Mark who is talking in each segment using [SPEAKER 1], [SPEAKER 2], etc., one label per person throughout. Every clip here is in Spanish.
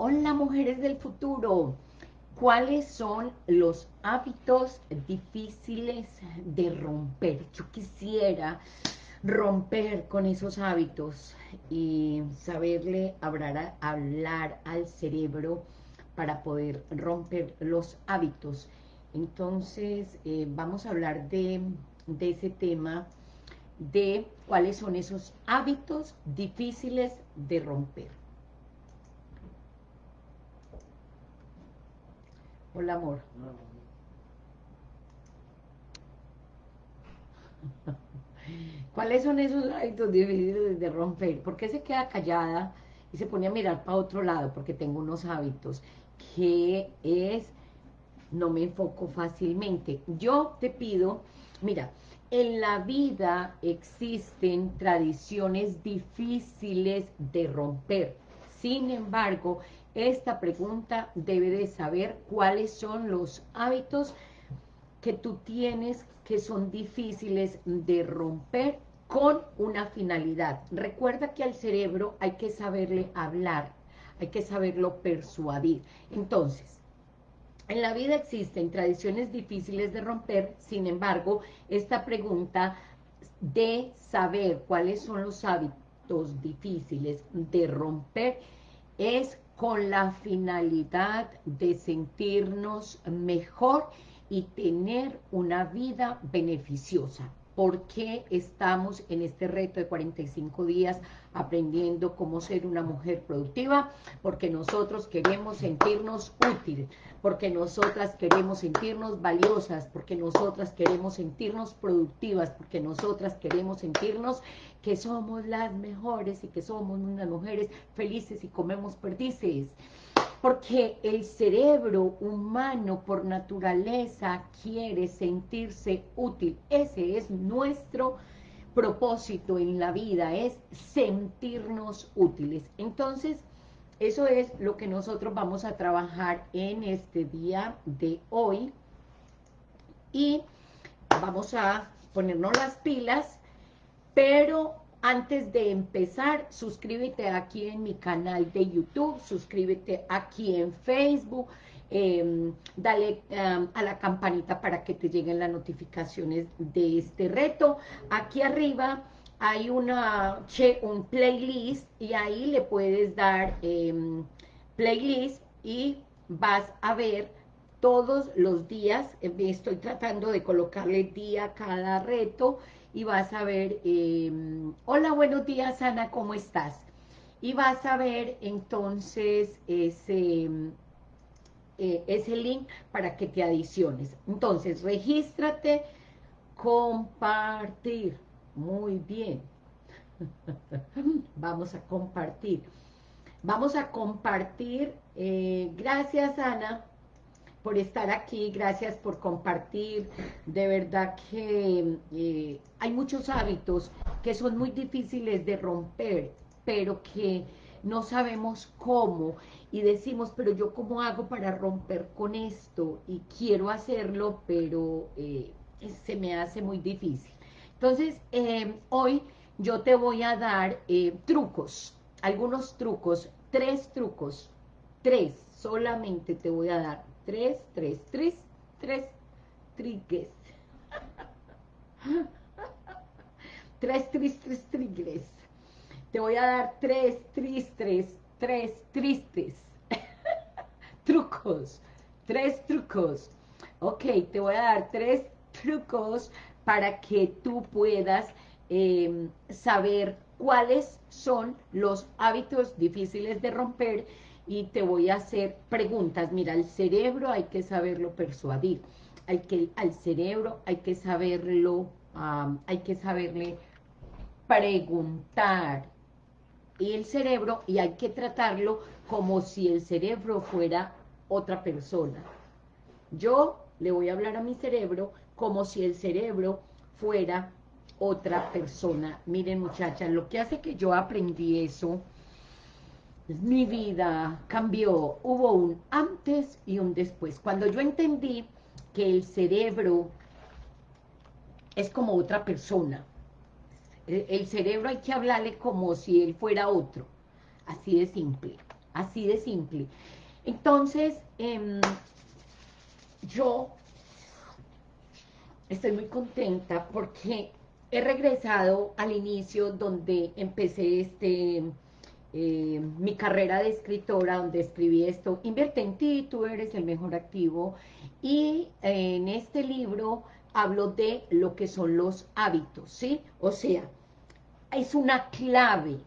[SPEAKER 1] Hola mujeres del futuro, ¿cuáles son los hábitos difíciles de romper? Yo quisiera romper con esos hábitos y saberle hablar, hablar al cerebro para poder romper los hábitos. Entonces, eh, vamos a hablar de, de ese tema, de cuáles son esos hábitos difíciles de romper. Hola, amor. ¿Cuáles son esos hábitos difíciles de romper? ¿Por qué se queda callada y se pone a mirar para otro lado? Porque tengo unos hábitos que es, no me enfoco fácilmente. Yo te pido, mira, en la vida existen tradiciones difíciles de romper. Sin embargo, esta pregunta debe de saber cuáles son los hábitos que tú tienes que son difíciles de romper con una finalidad. Recuerda que al cerebro hay que saberle hablar, hay que saberlo persuadir. Entonces, en la vida existen tradiciones difíciles de romper, sin embargo, esta pregunta de saber cuáles son los hábitos difíciles de romper es con la finalidad de sentirnos mejor y tener una vida beneficiosa. ¿Por qué estamos en este reto de 45 días aprendiendo cómo ser una mujer productiva? Porque nosotros queremos sentirnos útiles, porque nosotras queremos sentirnos valiosas, porque nosotras queremos sentirnos productivas, porque nosotras queremos sentirnos que somos las mejores y que somos unas mujeres felices y comemos perdices. Porque el cerebro humano por naturaleza quiere sentirse útil. Ese es nuestro propósito en la vida, es sentirnos útiles. Entonces, eso es lo que nosotros vamos a trabajar en este día de hoy. Y vamos a ponernos las pilas, pero antes de empezar, suscríbete aquí en mi canal de YouTube, suscríbete aquí en Facebook, em, dale em, a la campanita para que te lleguen las notificaciones de este reto. Aquí arriba hay una un playlist y ahí le puedes dar em, playlist y vas a ver todos los días, estoy tratando de colocarle día a cada reto, y vas a ver, em, hola, buenos días, Ana, ¿cómo estás? Y vas a ver entonces ese, eh, ese link para que te adiciones. Entonces, regístrate, compartir. Muy bien. Vamos a compartir. Vamos a compartir. Eh, gracias, Ana por estar aquí, gracias por compartir. De verdad que eh, hay muchos hábitos que son muy difíciles de romper, pero que no sabemos cómo y decimos, pero yo cómo hago para romper con esto y quiero hacerlo, pero eh, se me hace muy difícil. Entonces, eh, hoy yo te voy a dar trucos, algunos trucos, tres trucos, tres solamente te voy a dar tres, tres, tres, tres trigues. tres, tres, tres trigues. Te voy a dar tres tristes, tres tristes. trucos, tres trucos. Ok, te voy a dar tres trucos para que tú puedas em, saber cuáles son los hábitos difíciles de romper y te voy a hacer preguntas. Mira, al cerebro hay que saberlo persuadir, hay que, al cerebro hay que saberlo, hay que saberle preguntar. Y el cerebro, y hay que tratarlo como si el cerebro fuera otra persona. Yo le voy a hablar a mi cerebro como si el cerebro fuera otra persona. Miren muchachas, lo que hace que yo aprendí eso mi vida cambió, hubo un antes y un después. Cuando yo entendí que el cerebro es como otra persona, el cerebro hay que hablarle como si él fuera otro, así de simple, así de simple. Entonces, em, yo estoy muy contenta porque he regresado al inicio donde empecé este eh, mi carrera de escritora, donde escribí esto, invierte en ti, tú eres el mejor activo, y en este libro hablo de lo que son los hábitos, ¿sí? O sea, es una clave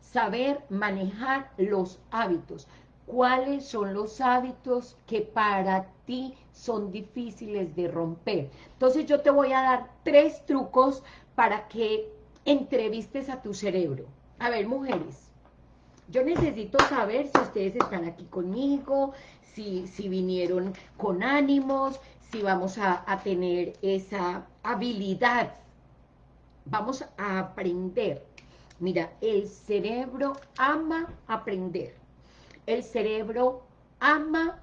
[SPEAKER 1] saber manejar los hábitos. ¿Cuáles son los hábitos que para ti son difíciles de romper? Entonces yo te voy a dar tres trucos para que entrevistes a tu cerebro. A ver, mujeres, yo necesito saber si ustedes están aquí conmigo, si, si vinieron con ánimos, si vamos a, a tener esa habilidad. Vamos a aprender. Mira, el cerebro ama aprender. El cerebro ama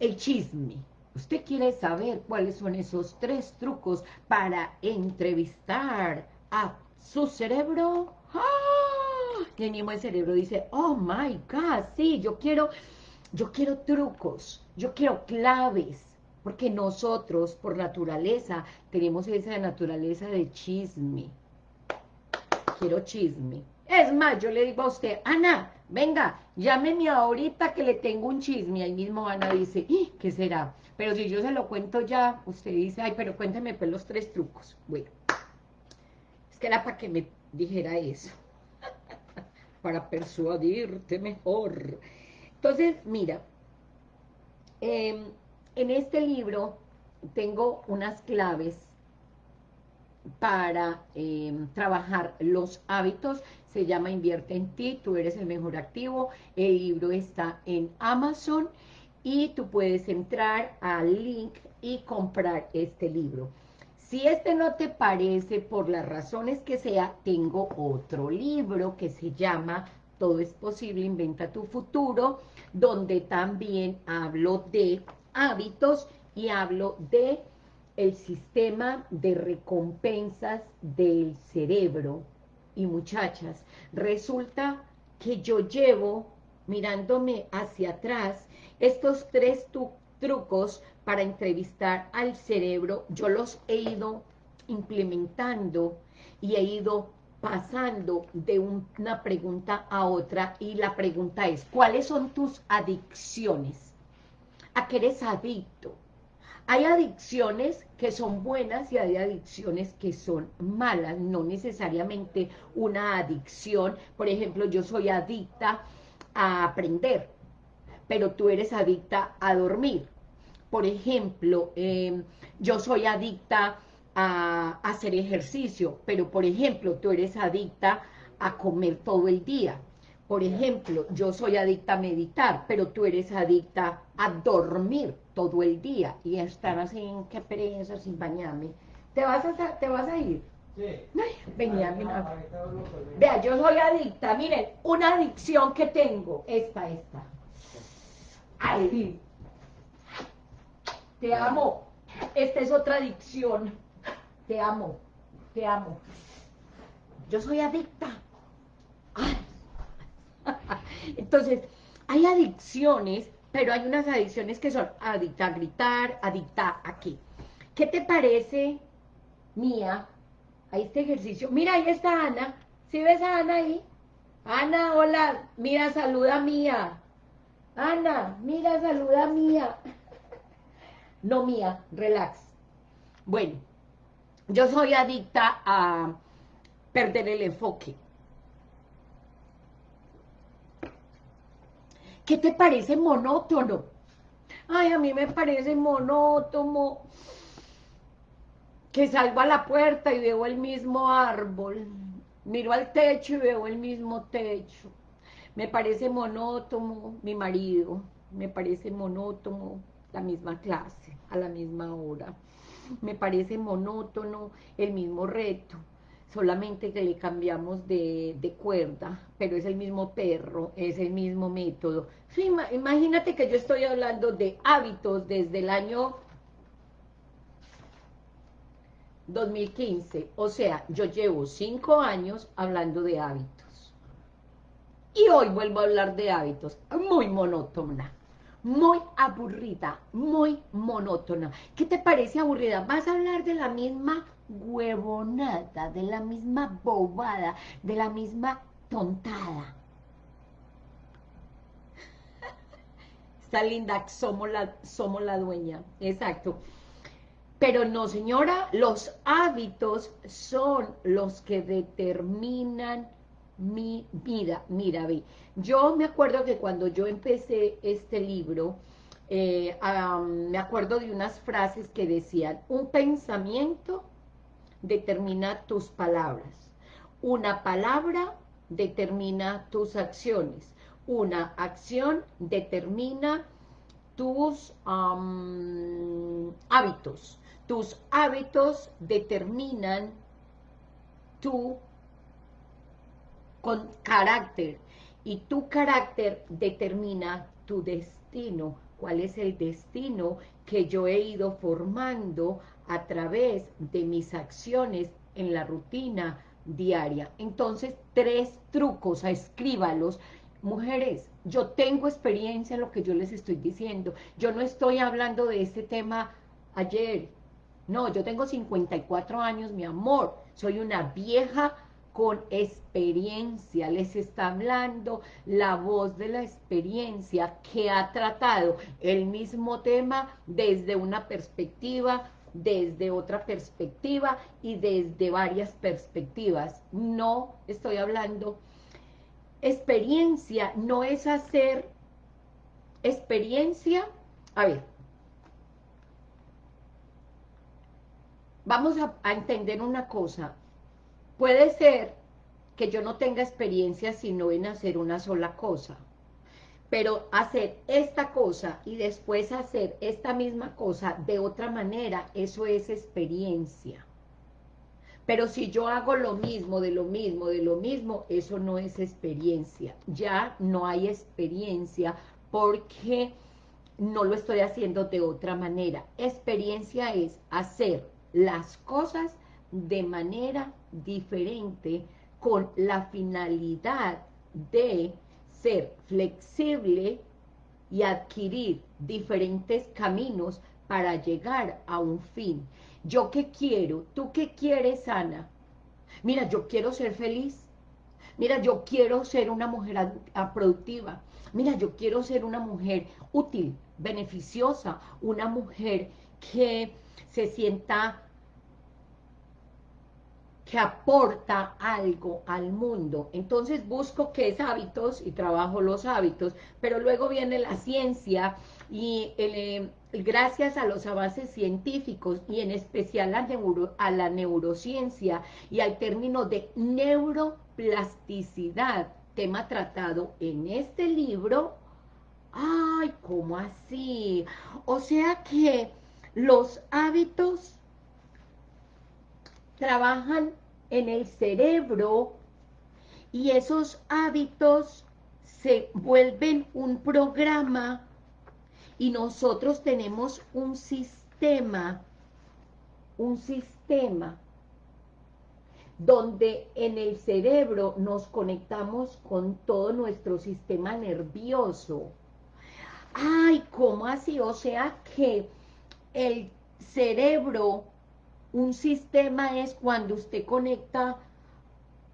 [SPEAKER 1] el chisme. ¿Usted quiere saber cuáles son esos tres trucos para entrevistar a su cerebro? ¡Ah! Y el mismo el cerebro dice, oh my God, sí, yo quiero, yo quiero trucos, yo quiero claves, porque nosotros, por naturaleza, tenemos esa naturaleza de chisme. Quiero chisme. Es más, yo le digo a usted, Ana, venga, llámeme ahorita que le tengo un chisme. Ahí mismo Ana dice, ¿qué será? Pero si yo se lo cuento ya, usted dice, ay, pero cuénteme pues los tres trucos. Bueno, es que era para que me dijera eso para persuadirte mejor. Entonces, mira, em, en este libro tengo unas claves para em, trabajar los hábitos, se llama Invierte en ti, tú eres el mejor activo, el libro está en Amazon y tú puedes entrar al link y comprar este libro. Si este no te parece, por las razones que sea, tengo otro libro que se llama Todo es posible, inventa tu futuro, donde también hablo de hábitos y hablo de el sistema de recompensas del cerebro. Y muchachas, resulta que yo llevo, mirándome hacia atrás, estos tres trucos para entrevistar al cerebro, yo los he ido implementando y he ido pasando de una pregunta a otra y la pregunta es, ¿cuáles son tus adicciones? ¿A qué eres adicto? Hay adicciones que son buenas y hay adicciones que son malas, no necesariamente una adicción. Por ejemplo, yo soy adicta a aprender, pero tú eres adicta a dormir por ejemplo, em, yo soy adicta a, hacer ejercicio, pero por ejemplo, tú eres adicta a comer todo el día. Por ejemplo, yo soy adicta a meditar, pero tú eres adicta a dormir todo el día y estar así, qué pereza, sin bañarme. ¿Te vas a, te vas a ir? Sí. venía, mira. Vea, yo soy adicta, miren, una adicción que tengo, esta, esta. Ay, te amo. Esta es otra adicción. Te amo, te amo. Yo soy adicta. Entonces, hay adicciones, pero hay unas adicciones que son adicta a gritar, adicta a qué. ¿Qué te parece, Mía, a este ejercicio? Mira, ahí está Ana. ¿Sí ves a Ana ahí? Ana, hola. Mira, saluda a Mía. Ana, mira, saluda Mía no mía, relax. Bueno, yo soy adicta a perder el enfoque. ¿Qué te parece monótono? Ay, a mí me parece monótono que salgo a la puerta y veo el mismo árbol, miro al techo y veo el mismo techo. Me parece monótono mi marido, me parece monótono la misma clase, a la misma hora. Me parece monótono el mismo reto, solamente que le cambiamos de, cuerda, pero es el mismo perro, es el mismo método. imagínate que yo estoy hablando de hábitos desde el año 2015, o sea, yo llevo cinco años hablando de hábitos. Y hoy vuelvo a hablar de hábitos, muy monótona, muy aburrida, muy monótona. ¿Qué te parece aburrida? Vas a hablar de la misma huevonada, de la misma bobada, de la misma tontada. Está linda, somos la, somos la dueña, exacto. Pero no, señora, los hábitos son los que determinan mi vida. Mira, ve, yo me acuerdo que cuando yo empecé este libro, eh, me acuerdo de unas frases que decían, un pensamiento determina tus palabras, una palabra determina tus acciones, una acción determina tus hábitos, tus hábitos determinan tu con carácter y tu carácter determina tu destino. ¿Cuál es el destino que yo he ido formando a través de mis acciones en la rutina diaria? Entonces, tres trucos, escríbalos. Mujeres, yo tengo experiencia en lo que yo les estoy diciendo. Yo no estoy hablando de este tema ayer. No, yo tengo 54 años, mi amor. Soy una vieja con experiencia, les está hablando la voz de la experiencia que ha tratado el mismo tema desde una perspectiva, desde otra perspectiva y desde varias perspectivas. No estoy hablando, experiencia no es hacer experiencia, a ver, vamos a, a entender una cosa, Puede ser que yo no tenga experiencia sino en hacer una sola cosa, pero hacer esta cosa y después hacer esta misma cosa de otra manera, eso es experiencia. Pero si yo hago lo mismo, de lo mismo, de lo mismo, eso no es experiencia. Ya no hay experiencia porque no lo estoy haciendo de otra manera. Experiencia es hacer las cosas de manera diferente con la finalidad de ser flexible y adquirir diferentes caminos para llegar a un fin. ¿Yo qué quiero? ¿Tú qué quieres, Ana? Mira, yo quiero ser feliz. Mira, yo quiero ser una mujer productiva. Mira, yo quiero ser una mujer útil, beneficiosa, una mujer que se sienta que aporta algo al mundo. Entonces busco qué es hábitos y trabajo los hábitos, pero luego viene la ciencia y eh, gracias a los avances científicos y en especial a la neurociencia y al término de neuroplasticidad, tema tratado en este libro, ¡ay, cómo así! O sea que los hábitos trabajan en el cerebro y esos hábitos se vuelven un programa y nosotros tenemos un sistema, un sistema donde en el cerebro nos conectamos con todo nuestro sistema nervioso. Ay, ¿cómo así? O sea que el cerebro un sistema es cuando usted conecta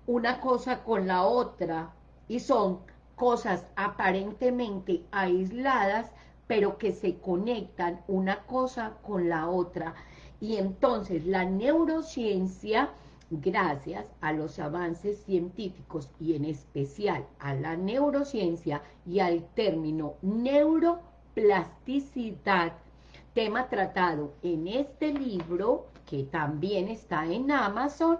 [SPEAKER 1] una cosa con la otra y son cosas aparentemente aisladas, pero que se conectan una cosa con la otra. Y entonces la neurociencia, gracias a los avances científicos y en especial a la neurociencia y al término neuroplasticidad, tema tratado en este libro, que también está en Amazon,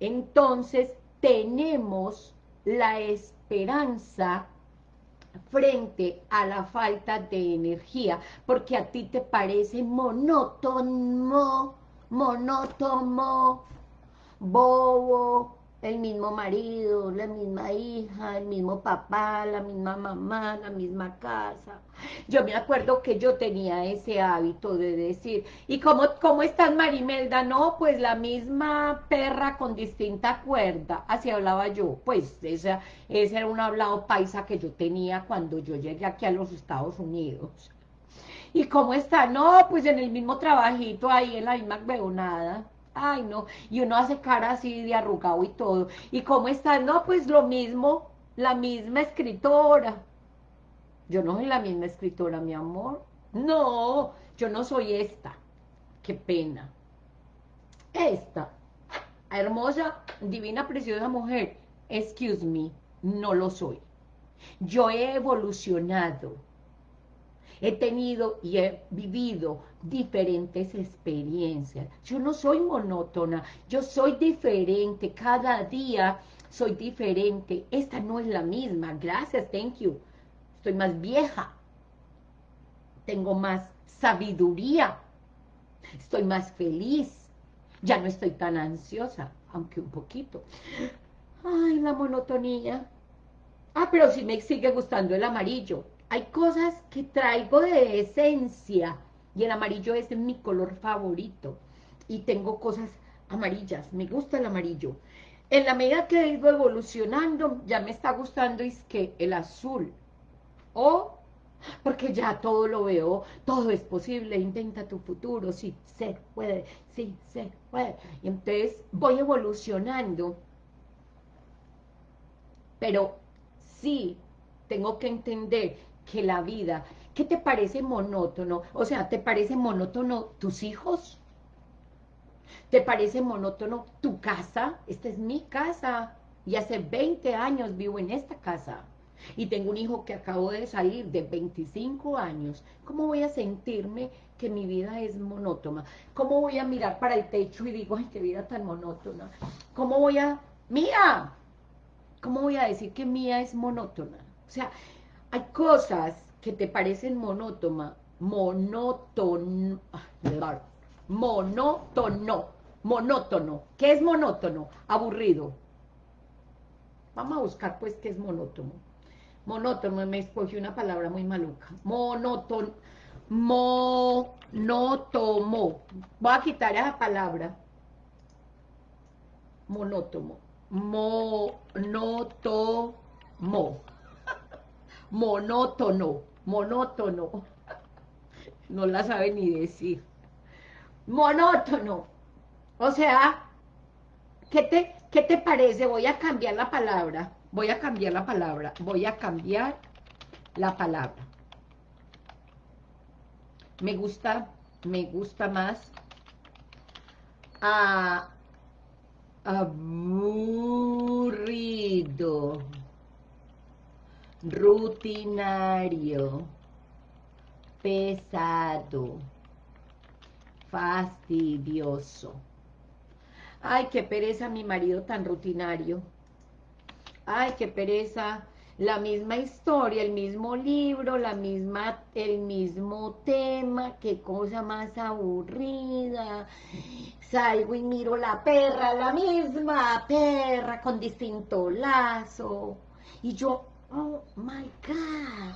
[SPEAKER 1] entonces tenemos la esperanza frente a la falta de energía, porque a ti te parece monótono, monótono, bobo, el mismo marido, la misma hija, el mismo papá, la misma mamá, la misma casa. Yo me acuerdo que yo tenía ese hábito de decir, ¿y cómo, cómo estás Marimelda? No, pues la misma perra con distinta cuerda, así hablaba yo, pues esa, ese era un hablado paisa que yo tenía cuando yo llegué aquí a los Estados Unidos. ¿Y cómo está? No, pues en el mismo trabajito ahí, en la misma nada. Ay, no, y uno hace cara así de arrugado y todo. ¿Y cómo está? No, pues lo mismo, la misma escritora. Yo no soy la misma escritora, mi amor. No, yo no soy esta. Qué pena. Esta, hermosa, divina, preciosa mujer, excuse me, no lo soy. Yo he evolucionado he tenido y he vivido diferentes experiencias. Yo no soy monótona, yo soy diferente, cada día soy diferente. Esta no es la misma, gracias, thank you. Estoy más vieja, tengo más sabiduría, estoy más feliz, ya no estoy tan ansiosa, aunque un poquito. Ay, la monotonía. Ah, pero sí me sigue gustando el amarillo hay cosas que traigo de esencia y el amarillo es mi color favorito y tengo cosas amarillas, me gusta el amarillo. En la medida que he ido evolucionando, ya me está gustando es que el azul, o porque ya todo lo veo, todo es posible, intenta tu futuro, sí, se puede, sí, se puede. Y entonces voy evolucionando, pero sí tengo que entender que la vida. ¿Qué te parece monótono? O sea, ¿te parece monótono tus hijos? ¿Te parece monótono tu casa? Esta es mi casa. Y hace 20 años vivo en esta casa. Y tengo un hijo que acabo de salir de 25 años. ¿Cómo voy a sentirme que mi vida es monótona? ¿Cómo voy a mirar para el techo y digo, ay, qué vida tan monótona? ¿Cómo voy a... ¡Mía! ¿Cómo voy a decir que mía es monótona? O sea, hay cosas que te parecen monótona, monótono, monótono, monótono. ¿Qué es monótono? Aburrido. Vamos a buscar pues qué es monótono. Monótono, me escogí una palabra muy maluca. Monótono, monótono. Voy a quitar esa palabra. Monótono. Monótono monótono, monótono, no la sabe ni decir, monótono, o sea, ¿qué te, ¿qué te parece? Voy a cambiar la palabra, voy a cambiar la palabra, voy a cambiar la palabra. Me gusta, me gusta más a aburrido rutinario, pesado, fastidioso. Ay, qué pereza mi marido tan rutinario. Ay, qué pereza la misma historia, el mismo libro, la misma, el mismo tema, qué cosa más aburrida. Salgo y miro la perra, la misma perra con distinto lazo. Y yo, Oh my God.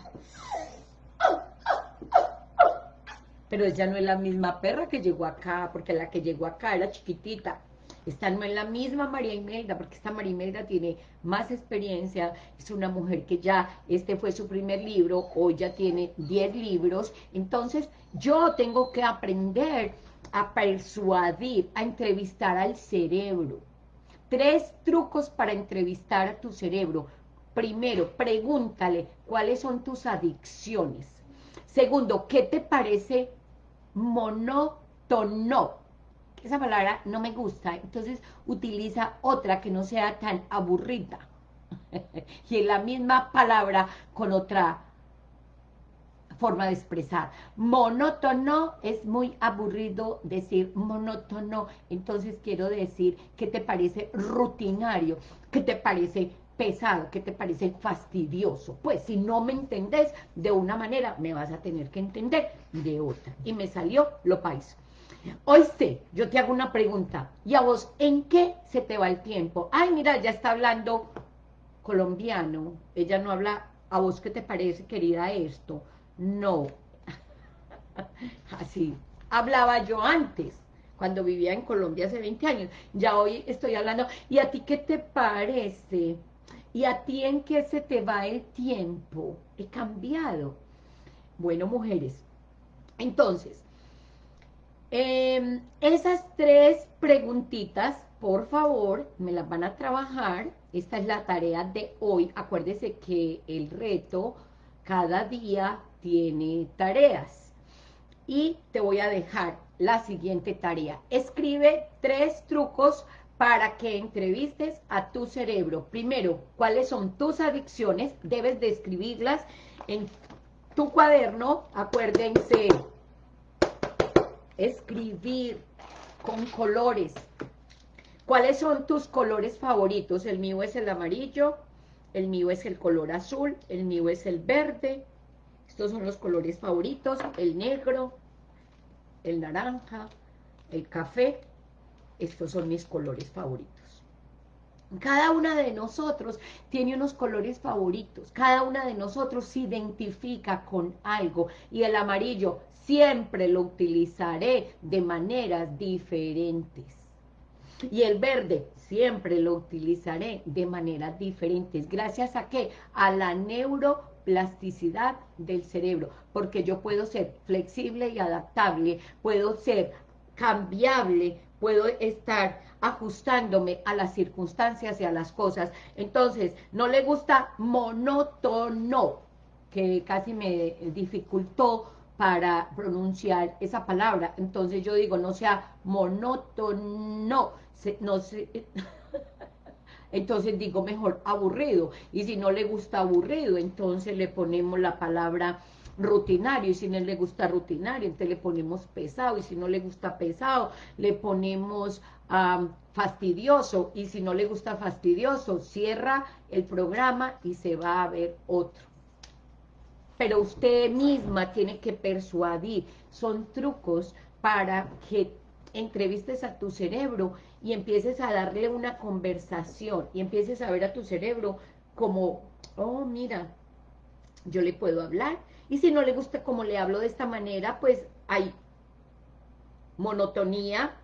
[SPEAKER 1] Pero ella no es la misma perra que llegó acá, porque la que llegó acá era chiquitita. Esta no es la misma María Imelda, porque esta María Imelda tiene más experiencia, es una mujer que ya, este fue su primer libro, hoy ya tiene 10 libros, entonces yo tengo que aprender a persuadir, a entrevistar al cerebro. Tres trucos para entrevistar a tu cerebro. Primero, pregúntale cuáles son tus adicciones. Segundo, ¿qué te parece monótono? Esa palabra no me gusta, entonces utiliza otra que no sea tan aburrida. y es la misma palabra con otra forma de expresar. Monótono es muy aburrido decir monótono, entonces quiero decir que te parece rutinario, que te parece pesado, que te parece fastidioso. Pues si no me entendés de una manera, me vas a tener que entender de otra. Y me salió lo país. Oíste, yo te hago una pregunta. ¿Y a vos en qué se te va el tiempo? Ay, mira, ya está hablando colombiano. Ella no habla, ¿a vos qué te parece, querida, esto? No. Así. Hablaba yo antes, cuando vivía en Colombia hace 20 años. Ya hoy estoy hablando. ¿Y a ti qué te parece? ¿Y a ti en qué se te va el tiempo? He cambiado. Bueno, mujeres, entonces, Em, esas tres preguntitas, por favor, me las van a trabajar. Esta es la tarea de hoy. Acuérdese que el reto cada día tiene tareas. Y te voy a dejar la siguiente tarea. Escribe tres trucos para que entrevistes a tu cerebro. Primero, ¿cuáles son tus adicciones? Debes de escribirlas en tu cuaderno. Acuérdense, escribir con colores. ¿Cuáles son tus colores favoritos? El mío es el amarillo, el mío es el color azul, el mío es el verde. Estos son los colores favoritos, el negro, el naranja, el café. Estos son mis colores favoritos. Cada una de nosotros tiene unos colores favoritos, cada una de nosotros se identifica con algo y el amarillo siempre lo utilizaré de maneras diferentes. Y el verde siempre lo utilizaré de maneras diferentes. ¿Gracias a qué? A la neuroplasticidad del cerebro. Porque yo puedo ser flexible y adaptable, puedo ser cambiable, puedo estar ajustándome a las circunstancias y a las cosas. Entonces, no le gusta monótono, que casi me dificultó para pronunciar esa palabra. Entonces yo digo, no sea monótono, no entonces digo mejor aburrido. Y si no le gusta aburrido, entonces le ponemos la palabra rutinario, y si no le gusta rutinario, entonces le ponemos pesado, y si no le gusta pesado, le ponemos fastidioso, y si no le gusta fastidioso, cierra el programa y se va a ver otro pero usted misma tiene que persuadir. Son trucos para que entrevistes a tu cerebro y empieces a darle una conversación y empieces a ver a tu cerebro como, oh, mira, yo le puedo hablar. Y si no le gusta como le hablo de esta manera, pues hay monotonía,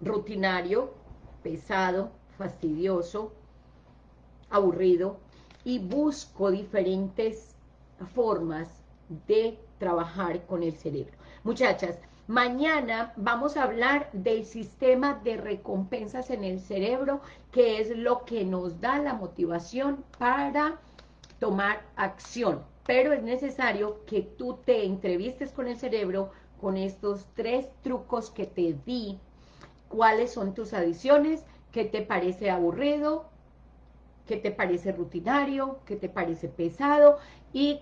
[SPEAKER 1] rutinario, pesado, fastidioso, aburrido, y busco diferentes formas de trabajar con el cerebro. Muchachas, mañana vamos a hablar del sistema de recompensas en el cerebro, que es lo que nos da la motivación para tomar acción. Pero es necesario que tú te entrevistes con el cerebro con estos tres trucos que te di. ¿Cuáles son tus adiciones? ¿Qué te parece aburrido? qué te parece rutinario, qué te parece pesado y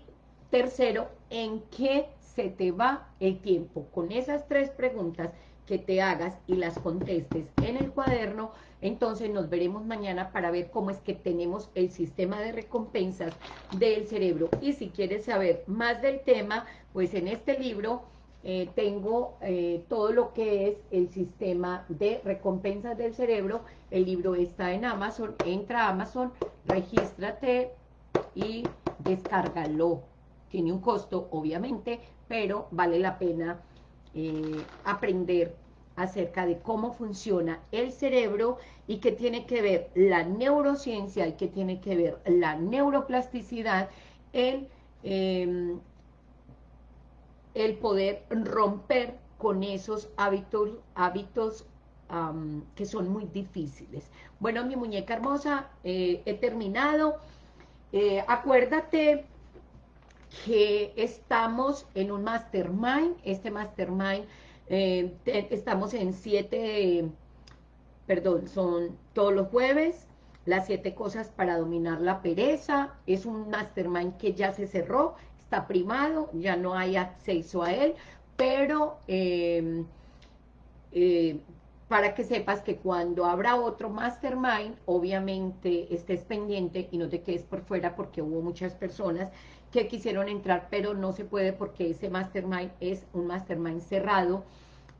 [SPEAKER 1] tercero, en qué se te va el tiempo. Con esas tres preguntas que te hagas y las contestes en el cuaderno, entonces nos veremos mañana para ver cómo es que tenemos el sistema de recompensas del cerebro. Y si quieres saber más del tema, pues en este libro eh, tengo eh, todo lo que es el sistema de recompensas del cerebro. El libro está en Amazon. Entra a Amazon, regístrate y descárgalo. Tiene un costo, obviamente, pero vale la pena eh, aprender acerca de cómo funciona el cerebro y qué tiene que ver la neurociencia y qué tiene que ver la neuroplasticidad en em, el poder romper con esos hábitos, hábitos que son muy difíciles. Bueno, mi muñeca hermosa, eh, he terminado. Eh, acuérdate que estamos en un mastermind, este mastermind, eh, estamos en siete, perdón, son todos los jueves, las siete cosas para dominar la pereza, es un mastermind que ya se cerró, está primado, ya no hay acceso a él, pero eh, eh, para que sepas que cuando habrá otro mastermind, obviamente estés pendiente y no te quedes por fuera porque hubo muchas personas que quisieron entrar, pero no se puede porque ese mastermind es un mastermind cerrado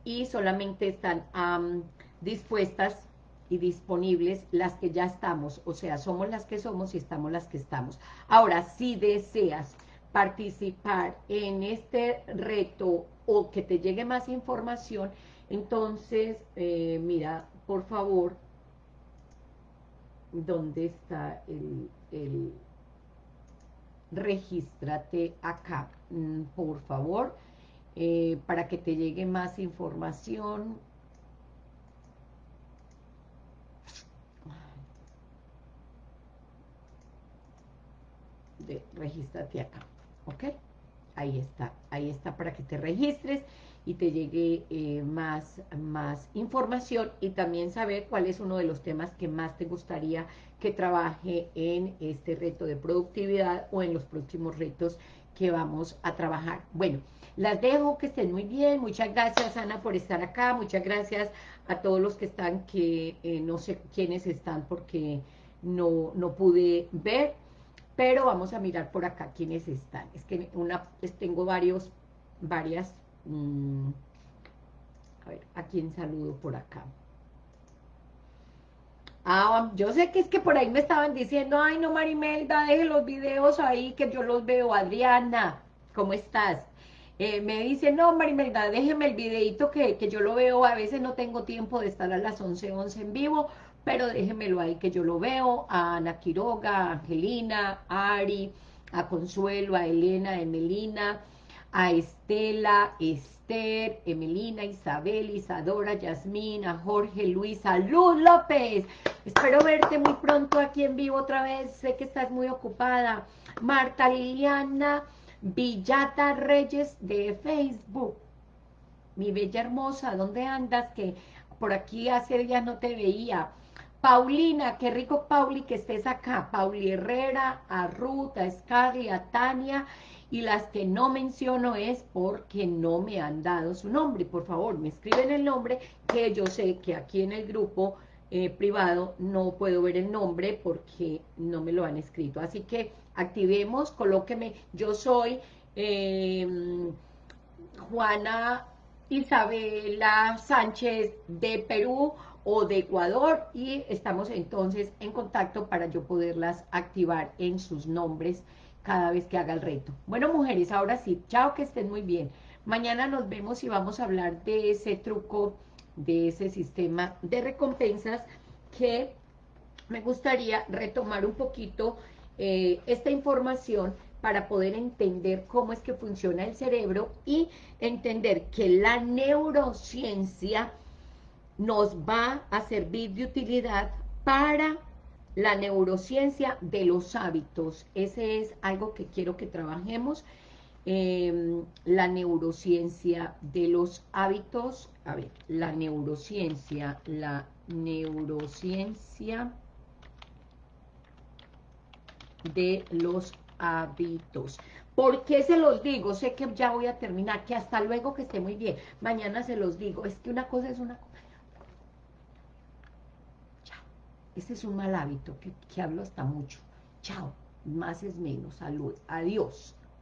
[SPEAKER 1] y solamente están dispuestas y disponibles las que ya estamos, o sea, somos las que somos y estamos las que estamos. Ahora, si deseas participar en este reto o que te llegue más información, entonces, eh, mira, por favor, ¿dónde está el, el regístrate acá, mm, por favor, eh, para que te llegue más información. Regístrate acá, ¿ok? Ahí está, ahí está para que te registres y te llegue eh, más, más información y también saber cuál es uno de los temas que más te gustaría que trabaje en este reto de productividad o en los próximos retos que vamos a trabajar. Bueno, las dejo, que estén muy bien. Muchas gracias, Ana, por estar acá. Muchas gracias a todos los que están, que eh, no sé quiénes están porque no, no pude ver. Pero vamos a mirar por acá quiénes están. Es que una, tengo varios, varias Mm. a ver, ¿a quién saludo por acá? Ah, yo sé que es que por ahí me estaban diciendo, ay no Marimelda, deje los videos ahí que yo los veo. Adriana, ¿cómo estás? Eh, me dice, no Marimelda, déjeme el videito que, que, yo lo veo, a veces no tengo tiempo de estar a las 11, 11 en vivo, pero déjemelo ahí que yo lo veo, a Ana Quiroga, a Angelina, a Ari, a Consuelo, a Elena, a Emelina, a Estela, Esther, Emelina, Isabel, Isadora, Yasmina, Jorge, Luisa, Luz López. Espero verte muy pronto aquí en vivo otra vez. Sé que estás muy ocupada. Marta Liliana Villata Reyes de Facebook. Mi bella hermosa, ¿dónde andas? Que por aquí hace días no te veía. Paulina, qué rico Pauli que estés acá. Pauli Herrera, a Ruth, a Scarly, a Tania y las que no menciono es porque no me han dado su nombre. Por favor, me escriben el nombre, que yo sé que aquí en el grupo eh, privado no puedo ver el nombre porque no me lo han escrito. Así que activemos, colóqueme, yo soy em, Juana Isabela Sánchez de Perú o de Ecuador y estamos entonces en contacto para yo poderlas activar en sus nombres cada vez que haga el reto. Bueno, mujeres, ahora sí, chao, que estén muy bien. Mañana nos vemos y vamos a hablar de ese truco, de ese sistema de recompensas que me gustaría retomar un poquito eh, esta información para poder entender cómo es que funciona el cerebro y entender que la neurociencia nos va a servir de utilidad para la neurociencia de los hábitos. Ese es algo que quiero que trabajemos. Em, la neurociencia de los hábitos. A ver, la neurociencia, la neurociencia de los hábitos. ¿Por qué se los digo? Sé que ya voy a terminar, que hasta luego, que esté muy bien. Mañana se los digo. Es que una cosa es una cosa Ese es un mal hábito que, que hablo hasta mucho. Chao, más es menos. Salud. Adiós.